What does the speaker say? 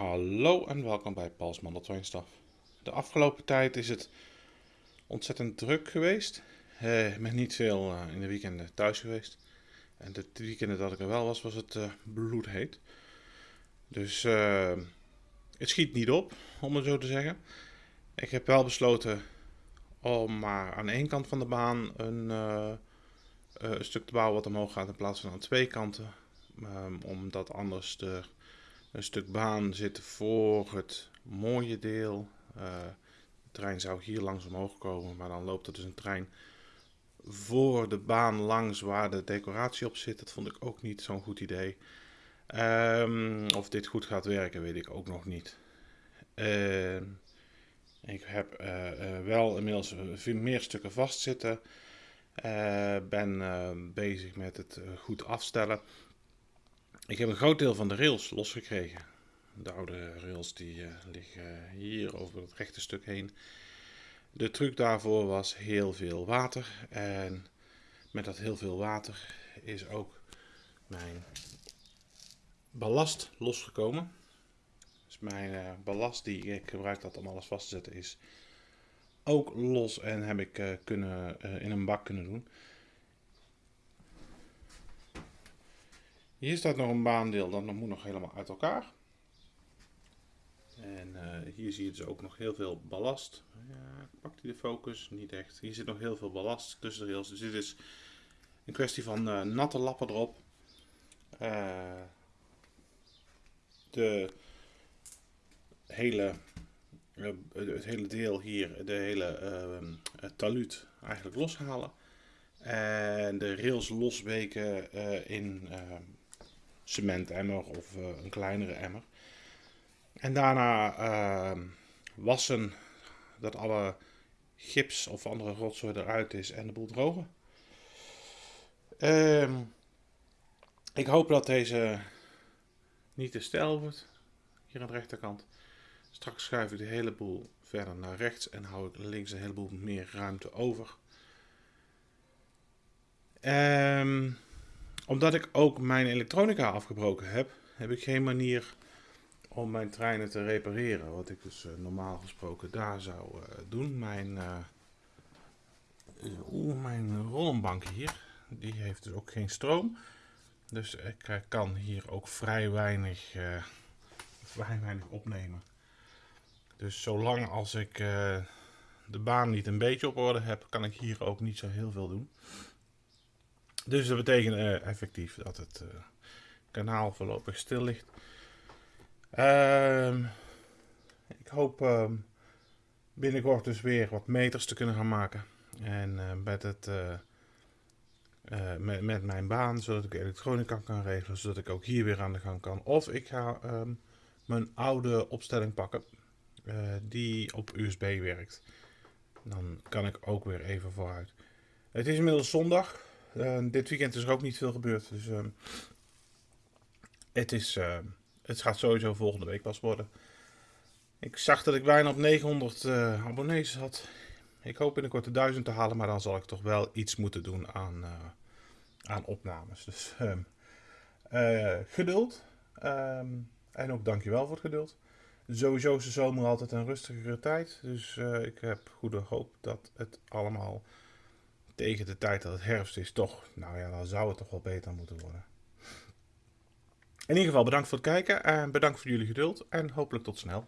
Hallo en welkom bij Paul's Mandeltwijnstaf. De afgelopen tijd is het ontzettend druk geweest. Eh, met niet veel eh, in de weekenden thuis geweest. En de weekenden dat ik er wel was, was het uh, bloedheet. Dus eh, het schiet niet op, om het zo te zeggen. Ik heb wel besloten om maar aan één kant van de baan een, stuk te bouwen wat omhoog gaat in plaats van aan twee kanten. Ehm, omdat anders er een stuk baan zit voor het mooie deel. Eh, de trein zou hier langs omhoog komen, maar dan loopt er dus een trein voor de baan langs waar de decoratie op zit. Dat vond ik ook niet zo'n goed idee. Ehm, of dit goed gaat werken, weet ik ook nog niet. Ehm, ik heb eh, eh, wel inmiddels meer stukken vastzitten. Ben bezig met het goed afstellen. Ik heb een groot deel van de rails losgekregen. De oude rails die eh, liggen hier over het rechte stuk heen. De truc daarvoor was heel veel water. En met dat heel veel water is ook mijn ballast losgekomen. Dus mijn eh, ballast die ik gebruik had om alles vast te zetten is ook los en heb ik eh, kunnen, in een bak kunnen doen. Hier staat nog een baandeel, dat moet nog helemaal uit elkaar. En eh, hier zie je dus ook nog heel veel ballast. Ja, pakt hij de focus? Niet echt. Hier zit nog heel veel ballast tussen de rails. Dus dit is een kwestie van eh, natte lappen erop. Eh, de hele, het hele deel hier, de hele taluut eigenlijk loshalen. En de rails losweken in cementemmer of eh, een kleinere emmer. En daarna ehm, wassen dat alle gips of andere rotzooi eruit is en de boel drogen. Ehm, ik hoop dat deze niet te stijl wordt. Hier aan de rechterkant. Straks schuif ik de hele boel verder naar rechts en hou ik links een heleboel meer ruimte over. Ehm, omdat ik ook mijn elektronica afgebroken heb, heb ik geen manier om mijn treinen te repareren. Wat ik dus eh, normaal gesproken daar zou eh, doen. Mijn, oeh, mijn rollenbank hier, die heeft dus ook geen stroom. Dus ik kan hier ook vrij weinig, vrij weinig opnemen. Dus zolang als ik de baan niet een beetje op orde heb, kan ik hier ook niet zo heel veel doen. Dus dat betekent eh, effectief dat het eh, kanaal voorlopig stil ligt. Ehm, ik hoop ehm, binnenkort dus weer wat meters te kunnen gaan maken. En eh, met, het, met, met mijn baan, zodat ik elektronica kan regelen, zodat ik ook hier weer aan de gang kan. Of ik ga ehm, mijn oude opstelling pakken, die op USB werkt. Dan kan ik ook weer even vooruit. Het is inmiddels zondag. Eh, dit weekend is er ook niet veel gebeurd. Dus ehm, het, is, eh, het gaat sowieso volgende week pas worden. Ik zag dat ik bijna op 900 eh, abonnees had. Ik hoop binnenkort de 1000 te halen, maar dan zal ik toch wel iets moeten doen aan, eh, aan opnames. Dus ehm, eh, geduld. Ehm, en ook dankjewel voor het geduld. Sowieso is de zomer altijd een rustigere tijd. Dus ik heb goede hoop dat het allemaal tegen de tijd dat het herfst is, toch, nou ja, dan zou het toch wel beter moeten worden. In ieder geval bedankt voor het kijken en bedankt voor jullie geduld en hopelijk tot snel.